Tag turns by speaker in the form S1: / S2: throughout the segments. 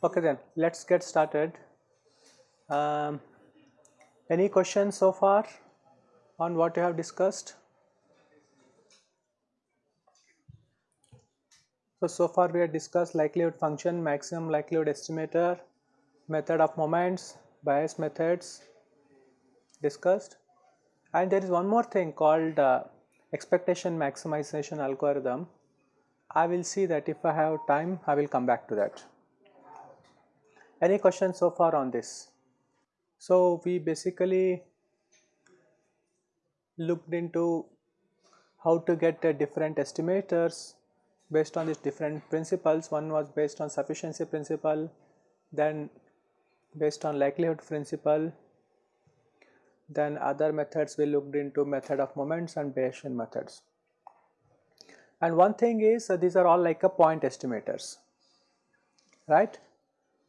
S1: Okay then, let us get started. Um, any questions so far on what you have discussed? So, so far we have discussed likelihood function, maximum likelihood estimator, method of moments, Bayes methods discussed and there is one more thing called uh, expectation maximization algorithm. I will see that if I have time I will come back to that. Any questions so far on this? So, we basically looked into how to get different estimators based on these different principles. One was based on sufficiency principle, then based on likelihood principle, then other methods we looked into method of moments and Bayesian methods. And one thing is uh, these are all like a point estimators, right.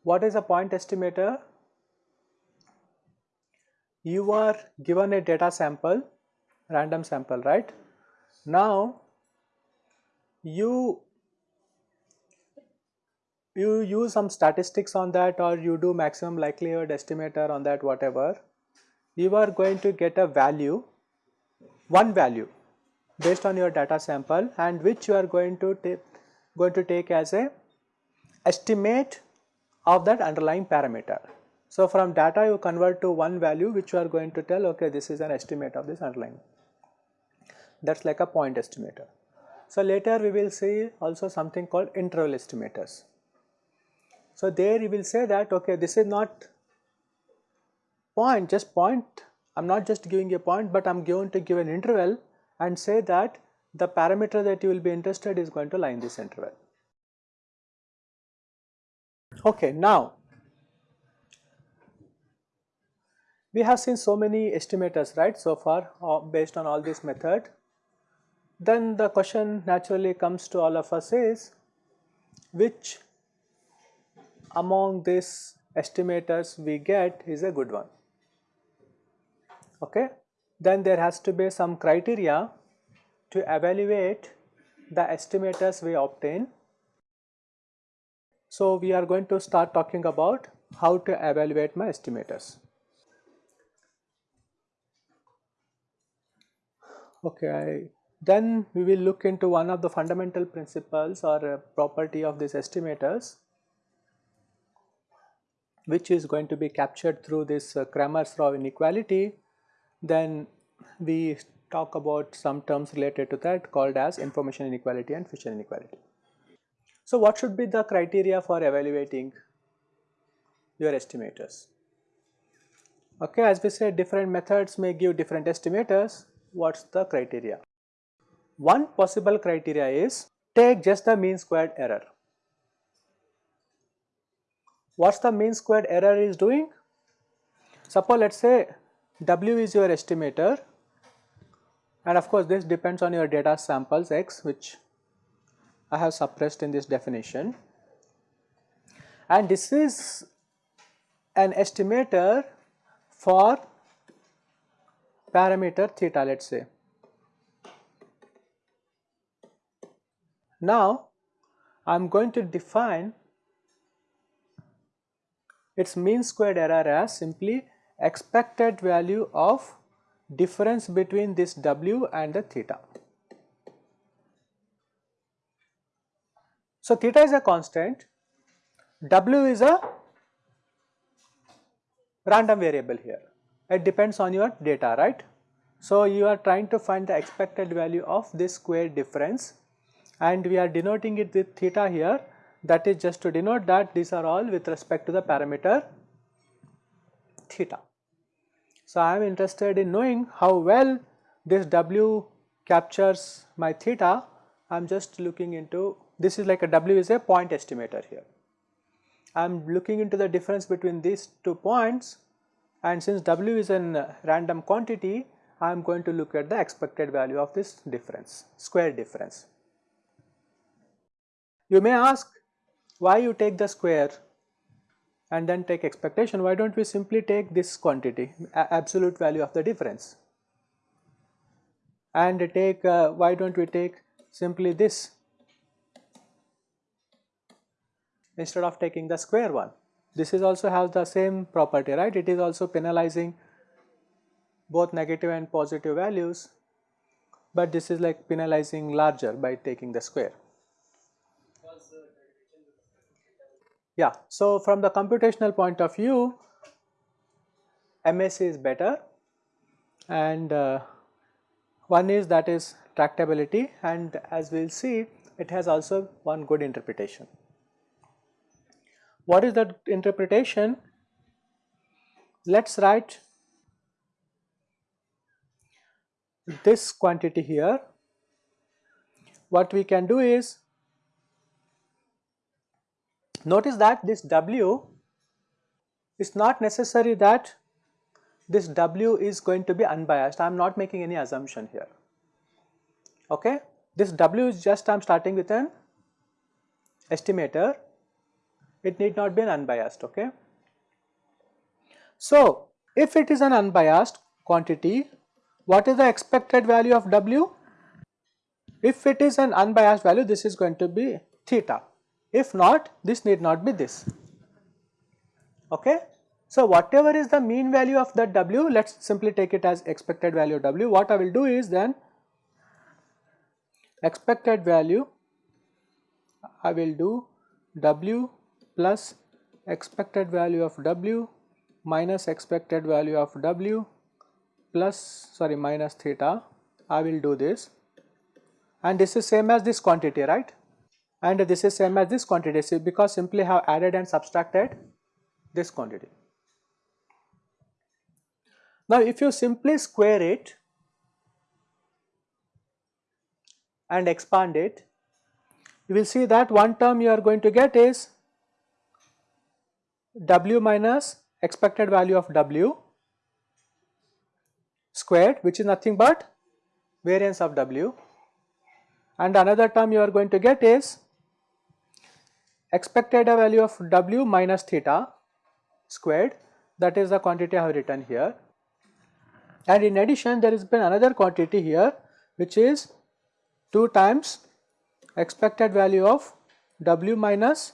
S1: What is a point estimator? You are given a data sample, random sample, right? Now, you you use some statistics on that or you do maximum likelihood estimator on that whatever, you are going to get a value, one value based on your data sample and which you are going to take going to take as a estimate of that underlying parameter. So, from data you convert to one value which you are going to tell okay this is an estimate of this underlying that is like a point estimator. So, later we will see also something called interval estimators. So, there you will say that okay this is not point just point I am not just giving a point but I am going to give an interval and say that the parameter that you will be interested is going to lie in this interval. Okay, now we have seen so many estimators right so far uh, based on all this method. Then the question naturally comes to all of us is which among these estimators we get is a good one. Okay. Then there has to be some criteria to evaluate the estimators we obtain so, we are going to start talking about how to evaluate my estimators. Okay, then we will look into one of the fundamental principles or uh, property of these estimators which is going to be captured through this uh, Cramer's-Rao inequality. Then we talk about some terms related to that called as information inequality and Fisher inequality. So, what should be the criteria for evaluating your estimators? Okay, as we said different methods may give different estimators, what is the criteria? One possible criteria is take just the mean squared error. What is the mean squared error is doing? Suppose let us say W is your estimator and of course this depends on your data samples x which I have suppressed in this definition and this is an estimator for parameter theta let us say. Now I am going to define its mean squared error as simply expected value of difference between this w and the theta. So, theta is a constant, w is a random variable here, it depends on your data right. So, you are trying to find the expected value of this square difference and we are denoting it with theta here that is just to denote that these are all with respect to the parameter theta. So, I am interested in knowing how well this w captures my theta, I am just looking into this is like a W is a point estimator here. I am looking into the difference between these two points and since W is a random quantity, I am going to look at the expected value of this difference, square difference. You may ask why you take the square and then take expectation, why do not we simply take this quantity absolute value of the difference and take uh, why do not we take simply this instead of taking the square one. This is also has the same property right it is also penalizing both negative and positive values but this is like penalizing larger by taking the square. Yeah, so from the computational point of view, MSE is better and uh, one is that is tractability and as we will see it has also one good interpretation. What is that interpretation? Let us write this quantity here. What we can do is Notice that this W is not necessary that this W is going to be unbiased. I am not making any assumption here. Okay? This W is just I am starting with an estimator. It need not be an unbiased. Okay? So, if it is an unbiased quantity, what is the expected value of W? If it is an unbiased value, this is going to be theta. If not, this need not be this. Okay? So, whatever is the mean value of that W, let us simply take it as expected value W. What I will do is then expected value, I will do W plus expected value of W minus expected value of W plus sorry minus theta, I will do this and this is same as this quantity right and this is same as this quantity because simply have added and subtracted this quantity. Now if you simply square it and expand it, you will see that one term you are going to get is w minus expected value of w squared which is nothing but variance of w and another term you are going to get is expected value of w minus theta squared that is the quantity I have written here. And in addition there has been another quantity here which is 2 times expected value of w minus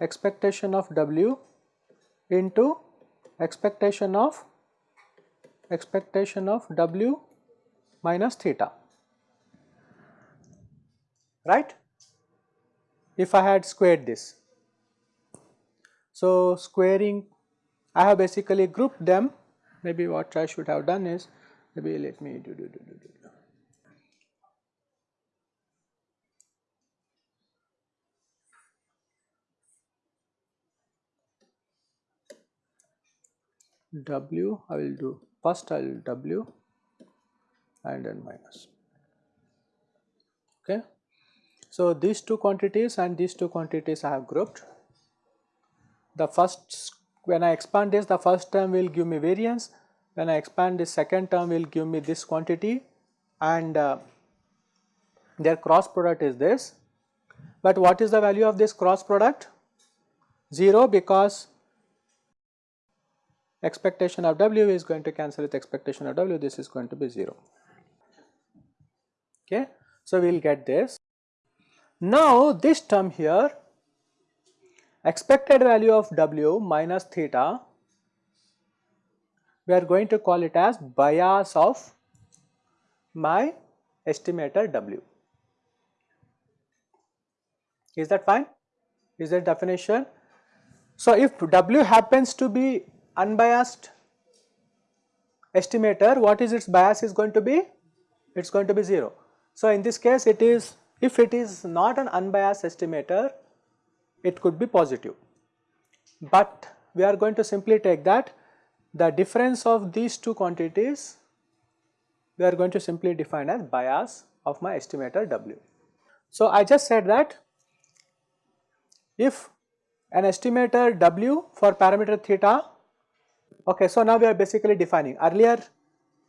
S1: expectation of w into expectation of expectation of w minus theta. Right if I had squared this. So, squaring I have basically grouped them maybe what I should have done is maybe let me do do do do do. W I will do first I will W and then minus okay. So, these two quantities and these two quantities I have grouped. The first when I expand this the first term will give me variance, when I expand this second term will give me this quantity and uh, their cross product is this. But what is the value of this cross product? 0 because expectation of W is going to cancel with expectation of W this is going to be 0 okay. So, we will get this now this term here expected value of W minus theta we are going to call it as bias of my estimator W. Is that fine? Is that definition? So if W happens to be unbiased estimator, what is its bias is going to be? It is going to be 0. So in this case it is if it is not an unbiased estimator, it could be positive. But we are going to simply take that the difference of these two quantities we are going to simply define as bias of my estimator W. So, I just said that if an estimator W for parameter theta, okay, so now we are basically defining earlier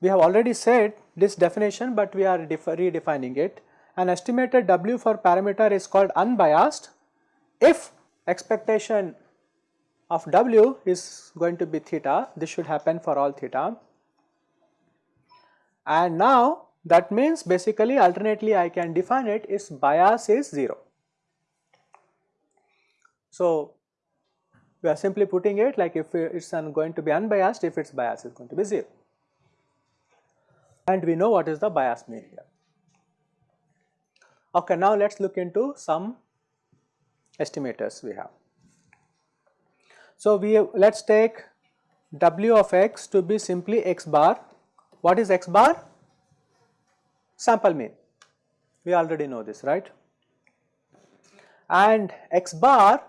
S1: we have already said this definition, but we are redefining it an estimated W for parameter is called unbiased if expectation of w is going to be theta, this should happen for all theta. And now that means basically alternately I can define it is bias is 0. So we are simply putting it like if it is going to be unbiased if its bias is going to be 0 and we know what is the bias mean here. Okay, now let us look into some estimators we have. So, we let us take w of x to be simply x bar. What is x bar? Sample mean. We already know this, right? And x bar,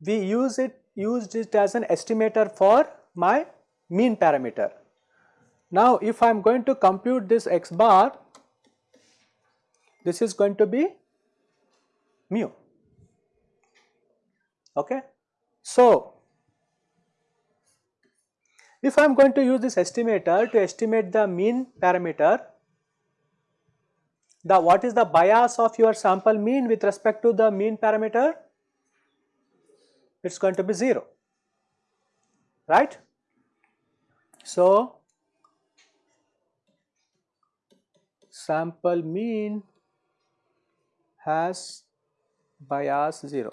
S1: we use it used it as an estimator for my mean parameter. Now, if I am going to compute this x bar, this is going to be mu. Okay. So, if I am going to use this estimator to estimate the mean parameter, the what is the bias of your sample mean with respect to the mean parameter? It is going to be 0, right. So, sample mean has bias 0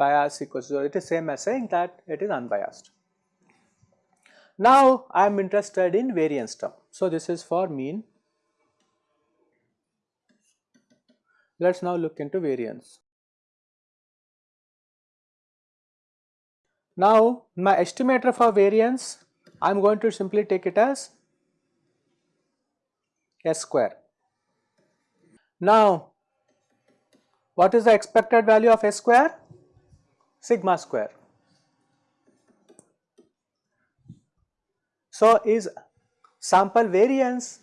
S1: bias equals 0 it is same as saying that it is unbiased. Now I am interested in variance term. So this is for mean. Let us now look into variance. Now my estimator for variance I am going to simply take it as s square. Now what is the expected value of s square? Sigma square. So is sample variance,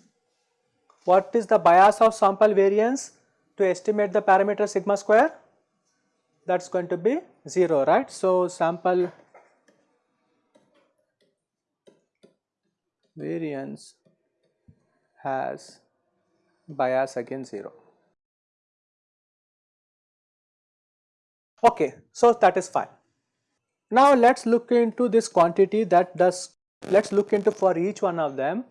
S1: what is the bias of sample variance to estimate the parameter sigma square? That is going to be 0, right. So sample variance has bias again 0. Okay, so that is fine. Now let us look into this quantity that does, let us look into for each one of them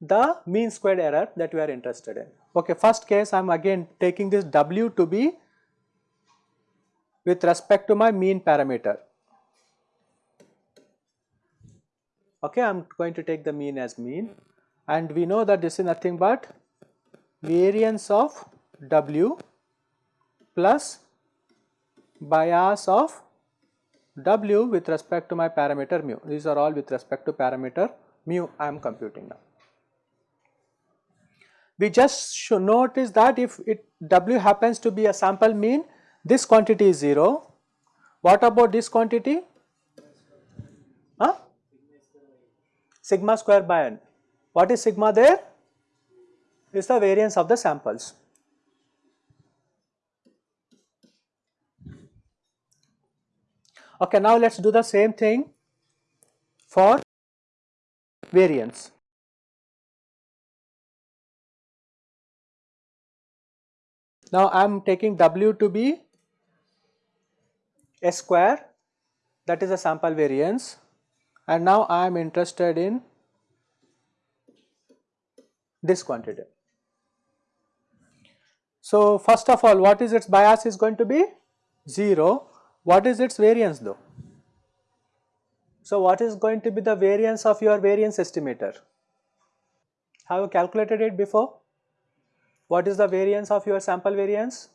S1: the mean squared error that we are interested in. Okay, first case I am again taking this W to be with respect to my mean parameter. Okay, I am going to take the mean as mean and we know that this is nothing but variance of W plus bias of W with respect to my parameter mu. These are all with respect to parameter mu I am computing now. We just should notice that if it W happens to be a sample mean, this quantity is 0. What about this quantity? Huh? Sigma square by n. What is sigma there? Is the variance of the samples. Okay, now let us do the same thing for variance. Now I am taking W to be S square that is a sample variance and now I am interested in this quantity. So first of all what is its bias is going to be 0 what is its variance though? So what is going to be the variance of your variance estimator? Have you calculated it before? What is the variance of your sample variance?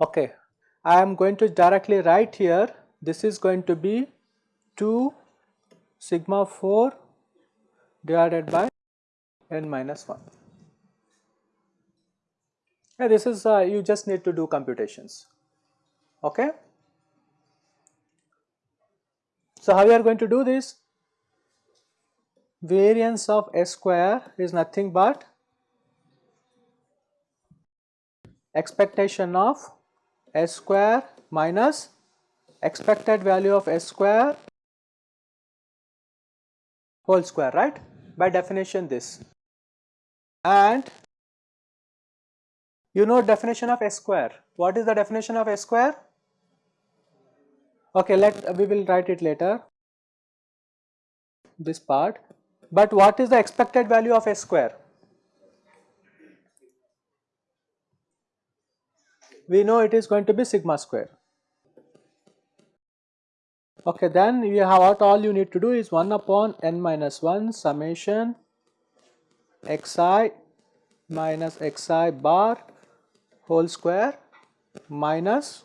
S1: Okay, I am going to directly write here this is going to be 2 sigma 4 divided by n minus 1. Yeah, this is uh, you just need to do computations. Okay. So how you are going to do this? Variance of S square is nothing but expectation of S square minus expected value of S square whole square right by definition this and You know definition of S square. What is the definition of S square? Okay, let we will write it later. This part. But what is the expected value of S square? We know it is going to be sigma square. Okay, then you have what all you need to do is 1 upon n minus 1 summation xi minus xi bar whole square minus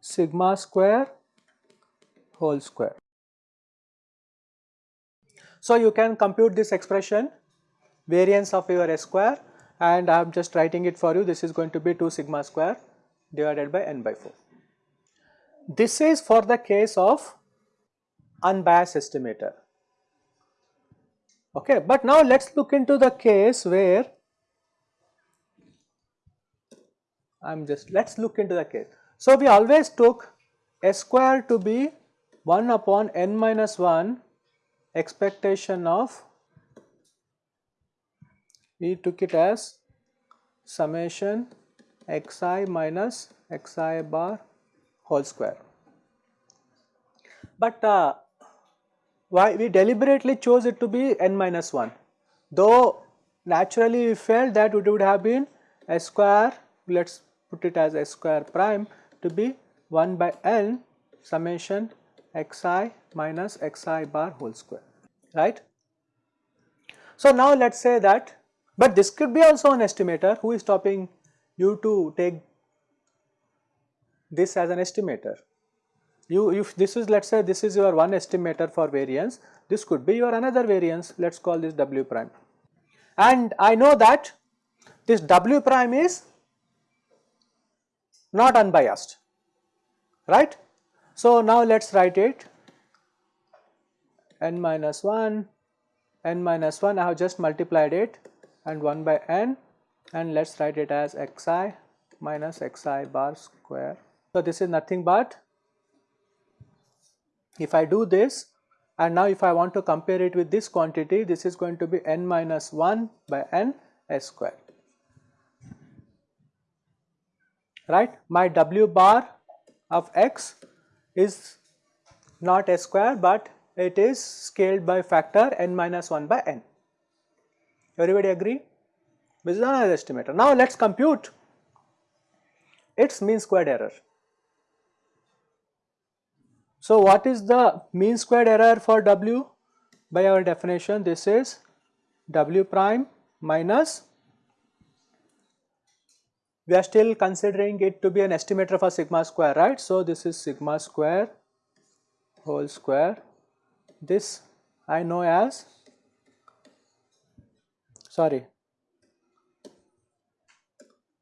S1: sigma square whole square. So, you can compute this expression variance of your S square and I am just writing it for you this is going to be 2 sigma square divided by n by 4. This is for the case of unbiased estimator. Okay, but now let us look into the case where I am just let us look into the case. So, we always took S square to be 1 upon n minus 1 expectation of we took it as summation xi minus xi bar whole square. But uh, why we deliberately chose it to be n minus 1 though naturally we felt that it would have been s square let us put it as s square prime to be 1 by n summation xi minus xi bar whole square right. So now let us say that but this could be also an estimator who is stopping you to take this as an estimator. You if this is let us say this is your one estimator for variance, this could be your another variance let us call this W prime. And I know that this W prime is not unbiased right. So now let us write it n minus 1 n minus 1 I have just multiplied it and 1 by n and let us write it as xi minus xi bar square. So, this is nothing but if I do this and now if I want to compare it with this quantity this is going to be n minus 1 by n s square right. My w bar of x is not s square but it is scaled by factor n minus 1 by n. Everybody agree? This is another estimator. Now let us compute its mean squared error. So what is the mean squared error for W? By our definition this is W prime minus we are still considering it to be an estimator for sigma square right. So this is sigma square whole square this I know as sorry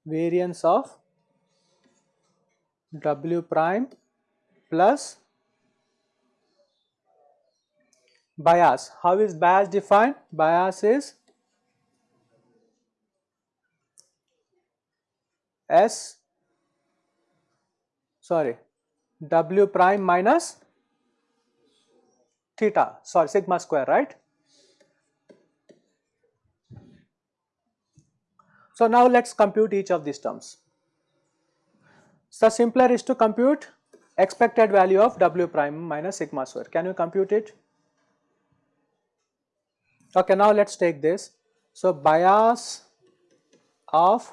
S1: variance of W prime plus bias. How is bias defined? Bias is S sorry W prime minus theta sorry sigma square right So now let us compute each of these terms. So simpler is to compute expected value of W prime minus sigma square. Can you compute it? Okay, now let us take this. So bias of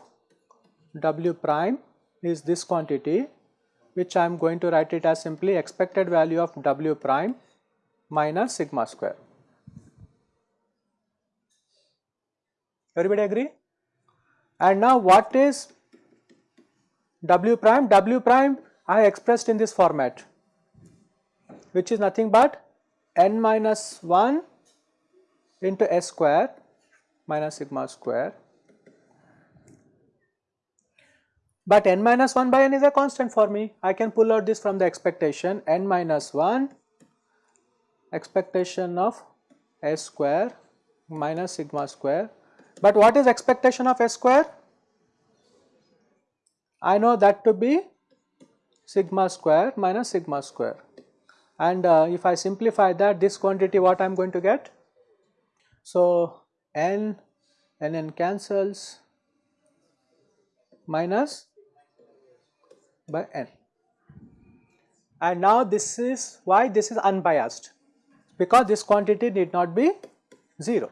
S1: W prime is this quantity which I am going to write it as simply expected value of W prime minus sigma square. Everybody agree? And now what is W prime? W prime I expressed in this format which is nothing but n minus 1 into s square minus sigma square. But n minus 1 by n is a constant for me. I can pull out this from the expectation n minus 1 expectation of s square minus sigma square but what is expectation of S square? I know that to be sigma square minus sigma square and uh, if I simplify that this quantity what I am going to get? So, n ln cancels minus by n. And now this is why this is unbiased because this quantity need not be 0.